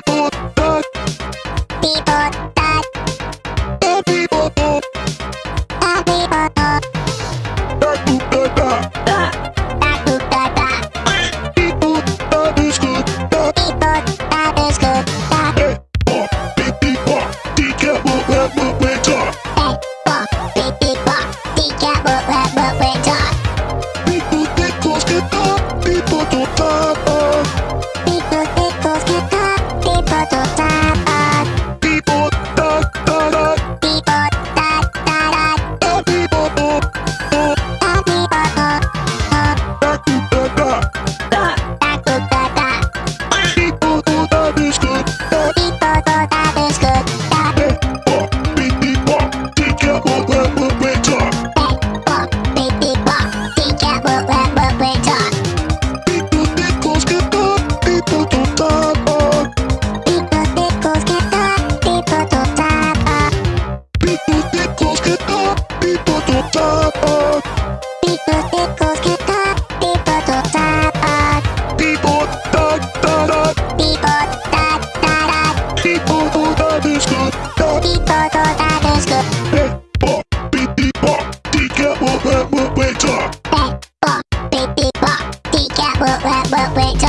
people that people that the people that the people that that people that that people that people tak. wait, wait, wait, wait, wait, wait, wait, wait, wait,